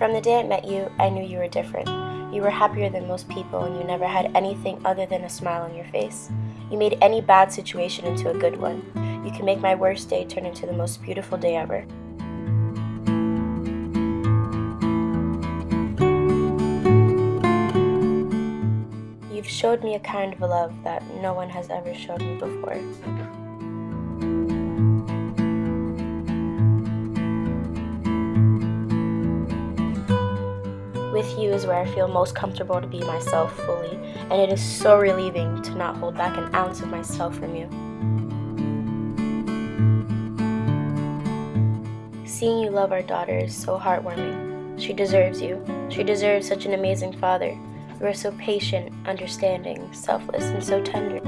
From the day I met you, I knew you were different. You were happier than most people, and you never had anything other than a smile on your face. You made any bad situation into a good one. You can make my worst day turn into the most beautiful day ever. You've showed me a kind of love that no one has ever shown me before. With you is where I feel most comfortable to be myself fully, and it is so relieving to not hold back an ounce of myself from you. Seeing you love our daughter is so heartwarming. She deserves you. She deserves such an amazing father. You are so patient, understanding, selfless, and so tender.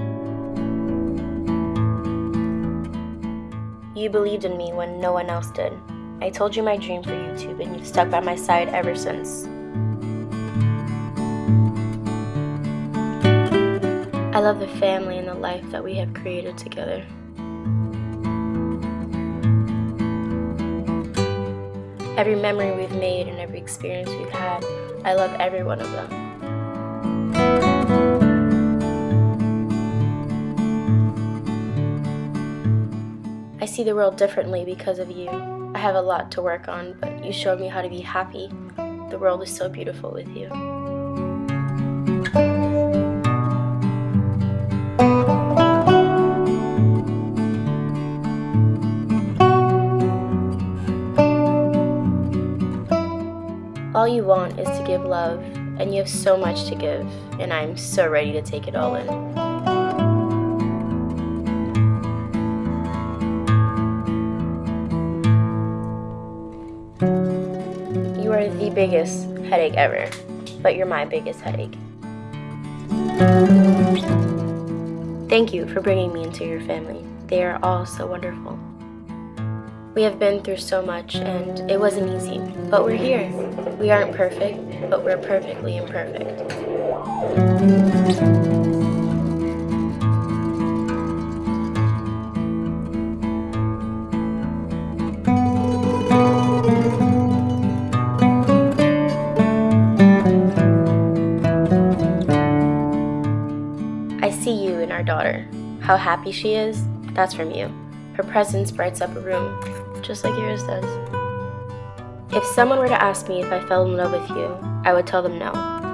You believed in me when no one else did. I told you my dream for YouTube, and you've stuck by my side ever since. I love the family and the life that we have created together. Every memory we've made and every experience we've had, I love every one of them. I see the world differently because of you. I have a lot to work on, but you showed me how to be happy. The world is so beautiful with you. All you want is to give love, and you have so much to give, and I'm so ready to take it all in. You are the biggest headache ever, but you're my biggest headache. Thank you for bringing me into your family. They are all so wonderful. We have been through so much, and it wasn't easy, but we're here. We aren't perfect, but we're perfectly imperfect. I see you in our daughter. How happy she is, that's from you. Her presence brights up a room, just like yours does. If someone were to ask me if I fell in love with you, I would tell them no,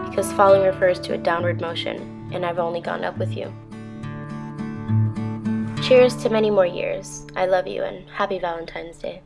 because falling refers to a downward motion, and I've only gone up with you. Cheers to many more years. I love you, and happy Valentine's Day.